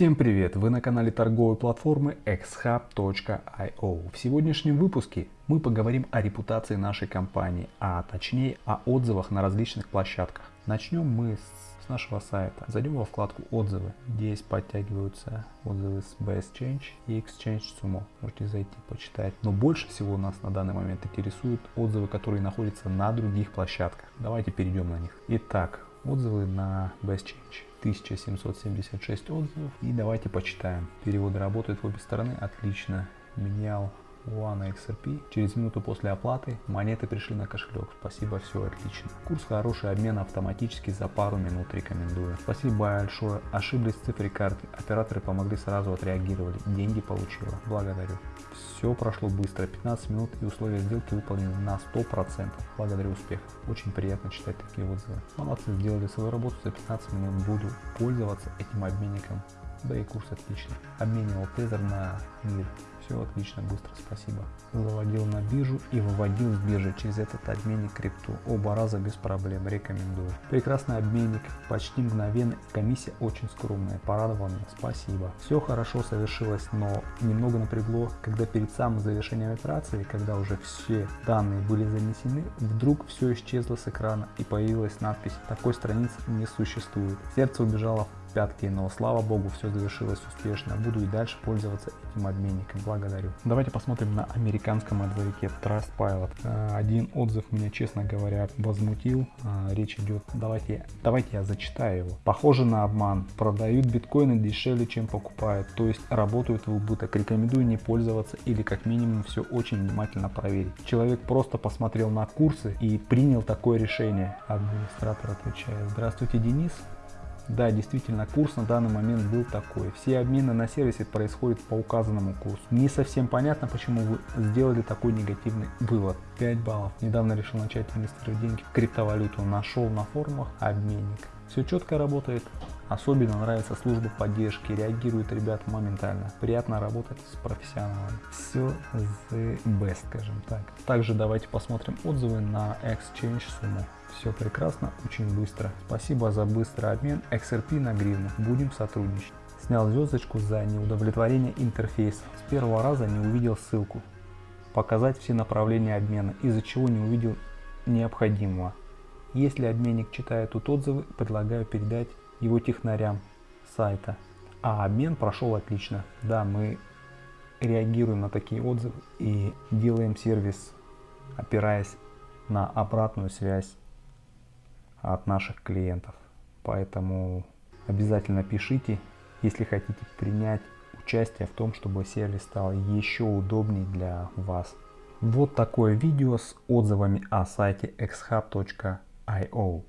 Всем привет! Вы на канале торговой платформы xhub.io. В сегодняшнем выпуске мы поговорим о репутации нашей компании, а точнее о отзывах на различных площадках. Начнем мы с нашего сайта. Зайдем во вкладку отзывы. Здесь подтягиваются отзывы с Best Change и Exchange Sumo. Можете зайти почитать. Но больше всего нас на данный момент интересуют отзывы, которые находятся на других площадках. Давайте перейдем на них. Итак, отзывы на Best Change. 1776 отзывов. И давайте почитаем. Переводы работают в обе стороны. Отлично. Менял One XRP. Через минуту после оплаты монеты пришли на кошелек. Спасибо, все отлично. Курс хороший, обмен автоматически за пару минут рекомендую. Спасибо большое. Ошиблись в цифре карты. Операторы помогли сразу отреагировали. Деньги получила. Благодарю. Все прошло быстро. 15 минут и условия сделки выполнены на 100%. Благодарю успехов. Очень приятно читать такие отзывы. Молодцы, сделали свою работу за 15 минут. Буду пользоваться этим обменником. Да и курс отличный. Обменивал тезер на мир все отлично, быстро, спасибо. Заводил на биржу и выводил с биржи через этот обменник крипту. Оба раза без проблем, рекомендую. Прекрасный обменник, почти мгновенно, комиссия очень скромная, порадовал меня, спасибо. Все хорошо совершилось, но немного напрягло, когда перед самым завершением операции, когда уже все данные были занесены, вдруг все исчезло с экрана и появилась надпись «Такой страницы не существует». Сердце убежало в пятки, но слава богу, все завершилось успешно. Буду и дальше пользоваться этим обменником. Благодарю. Давайте посмотрим на американском отзывике Trustpilot. Э, один отзыв меня, честно говоря, возмутил. Э, речь идет, давайте, давайте я зачитаю его. Похоже на обман. Продают биткоины дешевле, чем покупают. То есть работают в убыток. Рекомендую не пользоваться или как минимум все очень внимательно проверить. Человек просто посмотрел на курсы и принял такое решение. Администратор отвечает. Здравствуйте, Денис. Да, действительно, курс на данный момент был такой. Все обмены на сервисе происходят по указанному курсу. Не совсем понятно, почему вы сделали такой негативный вывод. 5 баллов. Недавно решил начать инвестировать деньги в криптовалюту. Нашел на форумах обменник. Все четко работает. Особенно нравится служба поддержки, реагируют ребята моментально. Приятно работать с профессионалами. Все the best, скажем так. Также давайте посмотрим отзывы на Exchange Sumo. Все прекрасно, очень быстро. Спасибо за быстрый обмен XRP на гривну. Будем сотрудничать. Снял звездочку за неудовлетворение интерфейса. С первого раза не увидел ссылку. Показать все направления обмена, из-за чего не увидел необходимого. Если обменник читает тут отзывы, предлагаю передать его технарям сайта. А обмен прошел отлично. Да, мы реагируем на такие отзывы и делаем сервис, опираясь на обратную связь от наших клиентов. Поэтому обязательно пишите, если хотите принять участие в том, чтобы сервис стал еще удобнее для вас. Вот такое видео с отзывами о сайте xhub.io.